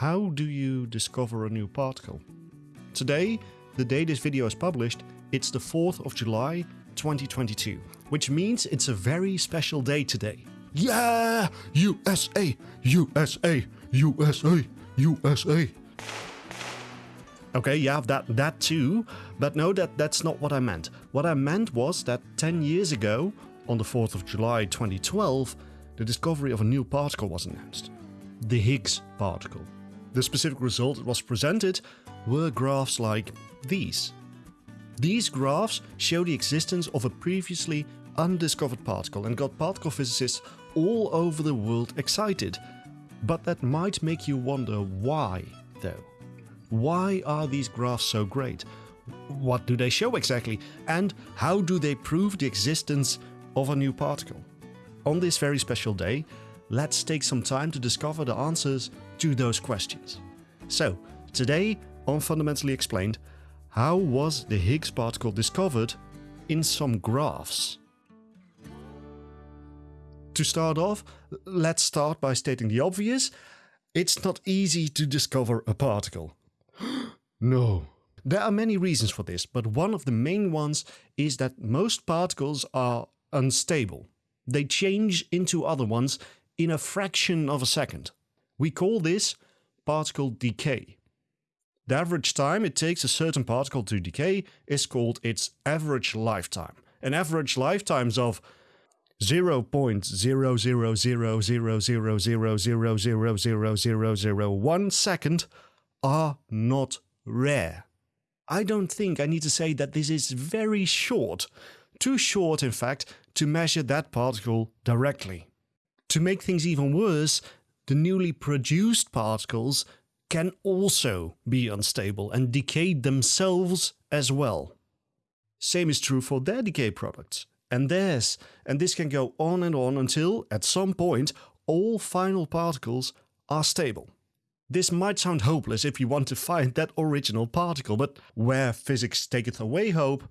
how do you discover a new particle? Today, the day this video is published, it's the 4th of July 2022, which means it's a very special day today. Yeah! USA! USA! USA! USA! Okay, yeah, that that too, but no, that that's not what I meant. What I meant was that 10 years ago, on the 4th of July 2012, the discovery of a new particle was announced. The Higgs particle. The specific result that was presented were graphs like these. These graphs show the existence of a previously undiscovered particle and got particle physicists all over the world excited. But that might make you wonder why, though. Why are these graphs so great? What do they show exactly? And how do they prove the existence of a new particle? On this very special day, let's take some time to discover the answers to those questions. So, today on Fundamentally Explained, how was the Higgs particle discovered in some graphs? To start off, let's start by stating the obvious. It's not easy to discover a particle. No. There are many reasons for this, but one of the main ones is that most particles are unstable. They change into other ones in a fraction of a second. We call this particle decay. The average time it takes a certain particle to decay is called its average lifetime. An average lifetimes of 0.0000000000001 second are not rare. I don't think I need to say that this is very short. Too short, in fact, to measure that particle directly. To make things even worse, the newly produced particles can also be unstable and decay themselves as well. Same is true for their decay products and theirs, and this can go on and on until, at some point, all final particles are stable. This might sound hopeless if you want to find that original particle, but where physics taketh away hope,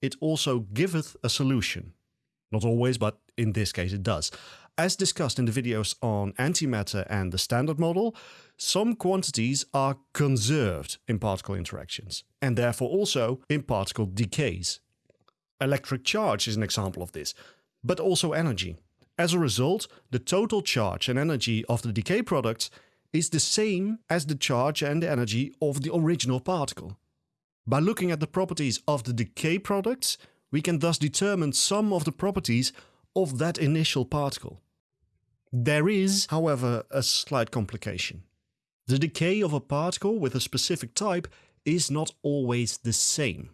it also giveth a solution. Not always, but in this case it does. As discussed in the videos on antimatter and the standard model, some quantities are conserved in particle interactions, and therefore also in particle decays. Electric charge is an example of this, but also energy. As a result, the total charge and energy of the decay products is the same as the charge and energy of the original particle. By looking at the properties of the decay products, we can thus determine some of the properties of that initial particle. There is, however, a slight complication. The decay of a particle with a specific type is not always the same.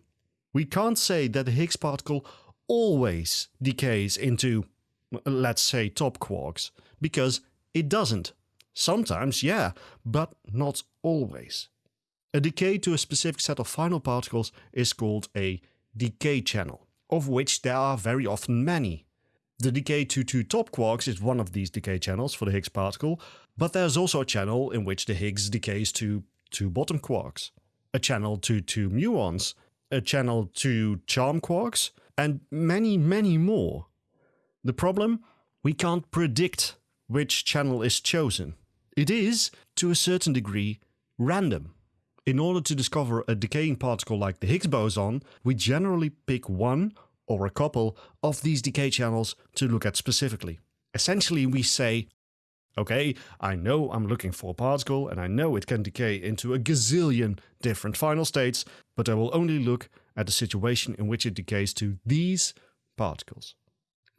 We can't say that the Higgs particle always decays into, let's say, top quarks, because it doesn't. Sometimes, yeah, but not always. A decay to a specific set of final particles is called a decay channel, of which there are very often many. The decay to two top quarks is one of these decay channels for the Higgs particle, but there's also a channel in which the Higgs decays to two bottom quarks, a channel to two muons, a channel to charm quarks, and many, many more. The problem? We can't predict which channel is chosen. It is, to a certain degree, random. In order to discover a decaying particle like the Higgs boson, we generally pick one or a couple of these decay channels to look at specifically. Essentially, we say, okay, I know I'm looking for a particle and I know it can decay into a gazillion different final states, but I will only look at the situation in which it decays to these particles.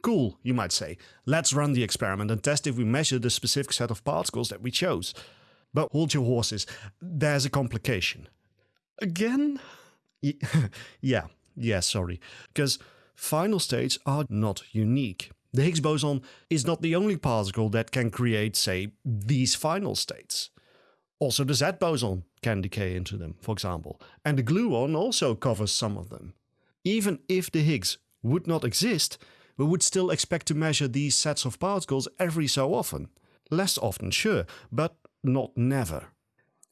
Cool, you might say. Let's run the experiment and test if we measure the specific set of particles that we chose. But hold your horses, there's a complication. Again? yeah, yeah, sorry. Because final states are not unique. The Higgs boson is not the only particle that can create, say, these final states. Also, the Z boson can decay into them, for example, and the gluon also covers some of them. Even if the Higgs would not exist, we would still expect to measure these sets of particles every so often. Less often, sure, but not never.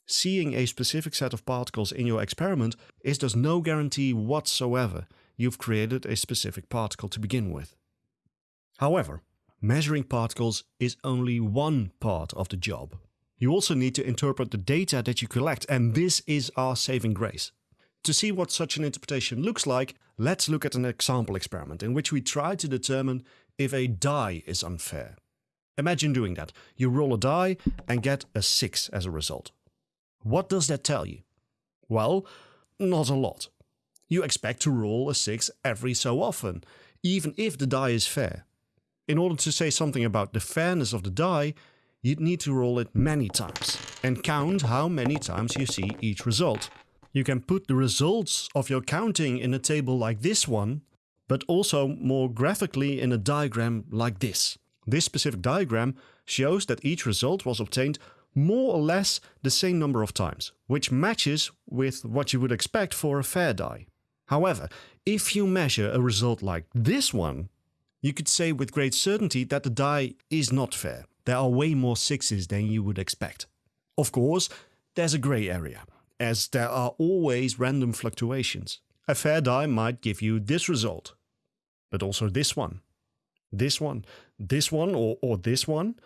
Seeing a specific set of particles in your experiment is thus no guarantee whatsoever you've created a specific particle to begin with. However, measuring particles is only one part of the job. You also need to interpret the data that you collect, and this is our saving grace. To see what such an interpretation looks like, let's look at an example experiment in which we try to determine if a die is unfair. Imagine doing that. You roll a die and get a 6 as a result. What does that tell you? Well, not a lot. You expect to roll a 6 every so often, even if the die is fair. In order to say something about the fairness of the die, you'd need to roll it many times and count how many times you see each result. You can put the results of your counting in a table like this one, but also more graphically in a diagram like this. This specific diagram shows that each result was obtained more or less the same number of times, which matches with what you would expect for a fair die. However, if you measure a result like this one, you could say with great certainty that the die is not fair. There are way more sixes than you would expect. Of course, there's a grey area, as there are always random fluctuations. A fair die might give you this result, but also this one, this one, this one, or, or this one.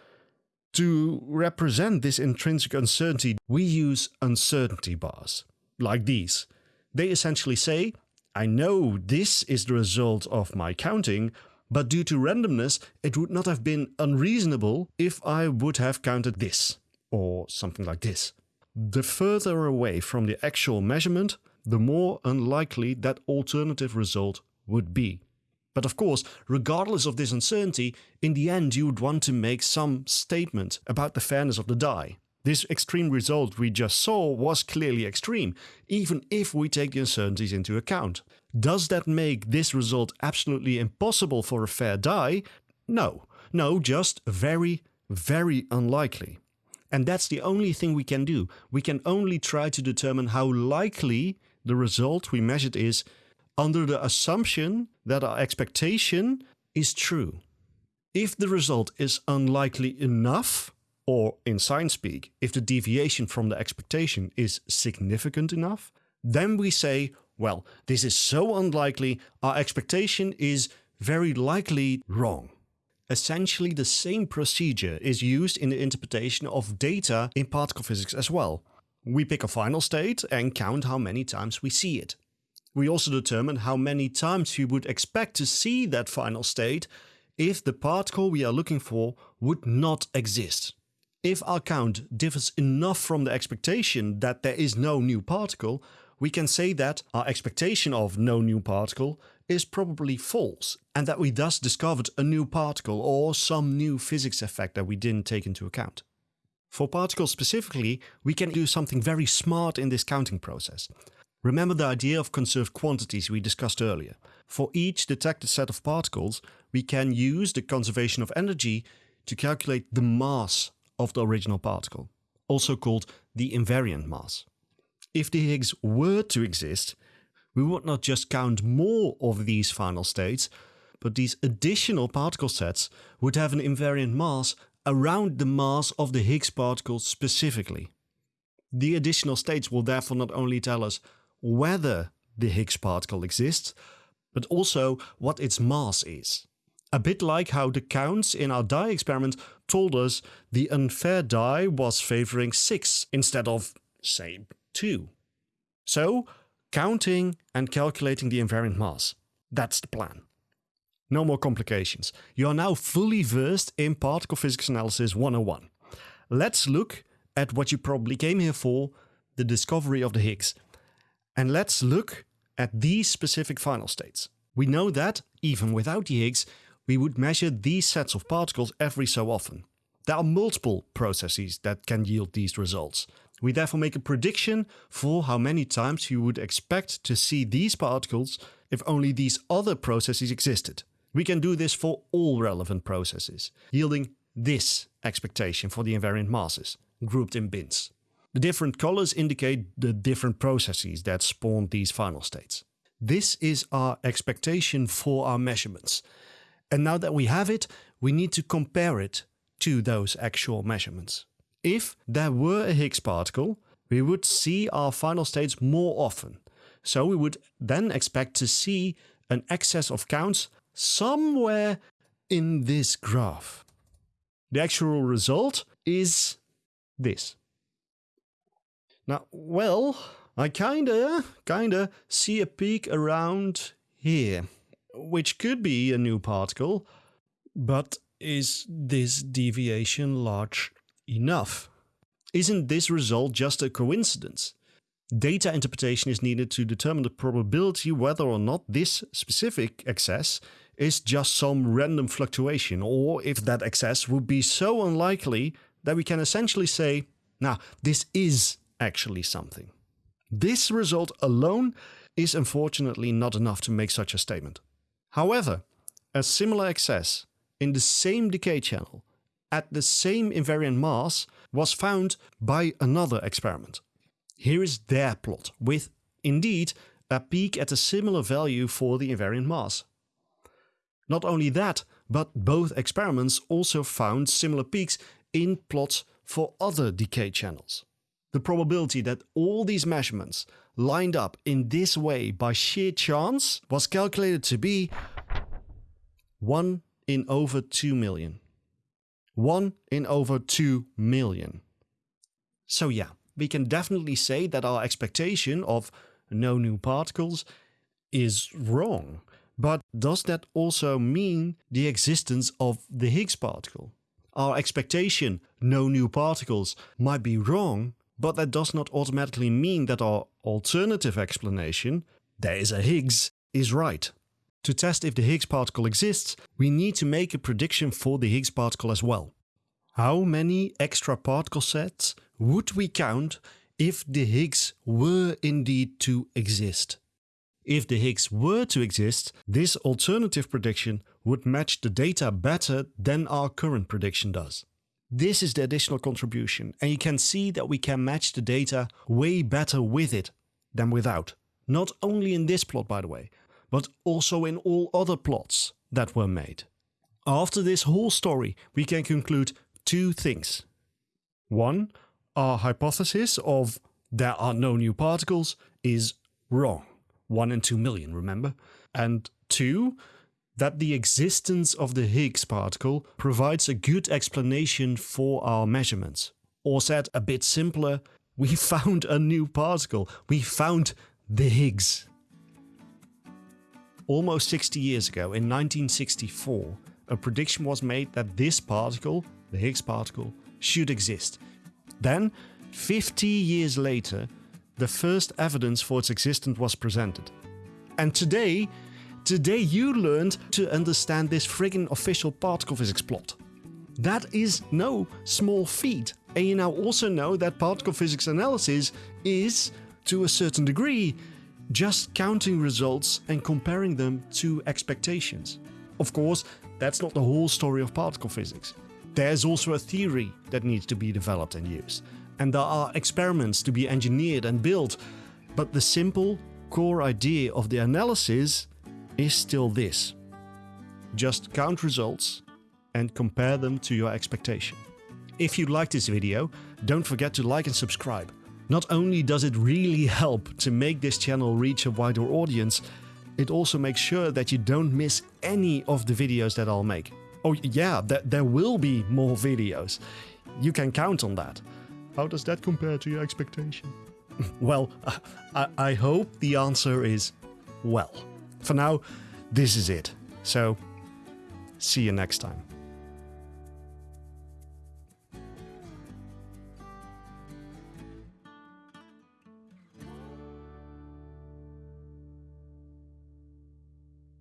To represent this intrinsic uncertainty, we use uncertainty bars, like these. They essentially say, I know this is the result of my counting, but due to randomness, it would not have been unreasonable if I would have counted this, or something like this. The further away from the actual measurement, the more unlikely that alternative result would be. But of course, regardless of this uncertainty, in the end you would want to make some statement about the fairness of the die. This extreme result we just saw was clearly extreme, even if we take the uncertainties into account. Does that make this result absolutely impossible for a fair die? No. No, just very, very unlikely. And that's the only thing we can do. We can only try to determine how likely the result we measured is under the assumption that our expectation is true. If the result is unlikely enough, or in science speak, if the deviation from the expectation is significant enough, then we say, well, this is so unlikely, our expectation is very likely wrong. Essentially the same procedure is used in the interpretation of data in particle physics as well. We pick a final state and count how many times we see it. We also determine how many times we would expect to see that final state if the particle we are looking for would not exist. If our count differs enough from the expectation that there is no new particle, we can say that our expectation of no new particle is probably false and that we thus discovered a new particle or some new physics effect that we didn't take into account. For particles specifically, we can do something very smart in this counting process. Remember the idea of conserved quantities we discussed earlier. For each detected set of particles, we can use the conservation of energy to calculate the mass of the original particle, also called the invariant mass. If the Higgs were to exist, we would not just count more of these final states, but these additional particle sets would have an invariant mass around the mass of the Higgs particle specifically. The additional states will therefore not only tell us whether the Higgs particle exists, but also what its mass is. A bit like how the counts in our die experiment told us the unfair die was favoring 6 instead of, say, 2. So, counting and calculating the invariant mass. That's the plan. No more complications. You are now fully versed in particle physics analysis 101. Let's look at what you probably came here for, the discovery of the Higgs. And let's look at these specific final states. We know that, even without the Higgs, we would measure these sets of particles every so often. There are multiple processes that can yield these results. We therefore make a prediction for how many times you would expect to see these particles if only these other processes existed. We can do this for all relevant processes, yielding this expectation for the invariant masses, grouped in bins. The different colors indicate the different processes that spawned these final states. This is our expectation for our measurements. And now that we have it, we need to compare it to those actual measurements. If there were a Higgs particle, we would see our final states more often. So we would then expect to see an excess of counts somewhere in this graph. The actual result is this. Now, well, I kinda, kinda see a peak around here, which could be a new particle, but is this deviation large enough? Isn't this result just a coincidence? Data interpretation is needed to determine the probability whether or not this specific excess is just some random fluctuation, or if that excess would be so unlikely that we can essentially say, now, this is actually something. This result alone is unfortunately not enough to make such a statement. However, a similar excess in the same decay channel at the same invariant mass was found by another experiment. Here is their plot with, indeed, a peak at a similar value for the invariant mass. Not only that, but both experiments also found similar peaks in plots for other decay channels. The probability that all these measurements lined up in this way by sheer chance was calculated to be 1 in over 2 million. 1 in over 2 million. So yeah, we can definitely say that our expectation of no new particles is wrong. But does that also mean the existence of the Higgs particle? Our expectation, no new particles, might be wrong, but that does not automatically mean that our alternative explanation, there is a Higgs, is right. To test if the Higgs particle exists, we need to make a prediction for the Higgs particle as well. How many extra particle sets would we count if the Higgs were indeed to exist? If the Higgs were to exist, this alternative prediction would match the data better than our current prediction does. This is the additional contribution, and you can see that we can match the data way better with it than without. Not only in this plot, by the way, but also in all other plots that were made. After this whole story, we can conclude two things. One, our hypothesis of there are no new particles is wrong. 1 in 2 million, remember? And two, that the existence of the Higgs particle provides a good explanation for our measurements. Or said a bit simpler, we found a new particle. We found the Higgs. Almost 60 years ago, in 1964, a prediction was made that this particle, the Higgs particle, should exist. Then, 50 years later, the first evidence for its existence was presented. And today, today you learned to understand this friggin' official particle physics plot. That is no small feat. And you now also know that particle physics analysis is, to a certain degree, just counting results and comparing them to expectations. Of course, that's not the whole story of particle physics. There's also a theory that needs to be developed and used, and there are experiments to be engineered and built, but the simple core idea of the analysis is still this. Just count results and compare them to your expectation. If you like this video, don't forget to like and subscribe. Not only does it really help to make this channel reach a wider audience, it also makes sure that you don't miss any of the videos that I'll make. Oh yeah, th there will be more videos. You can count on that. How does that compare to your expectation? well, I, I hope the answer is well. For now, this is it. So, see you next time.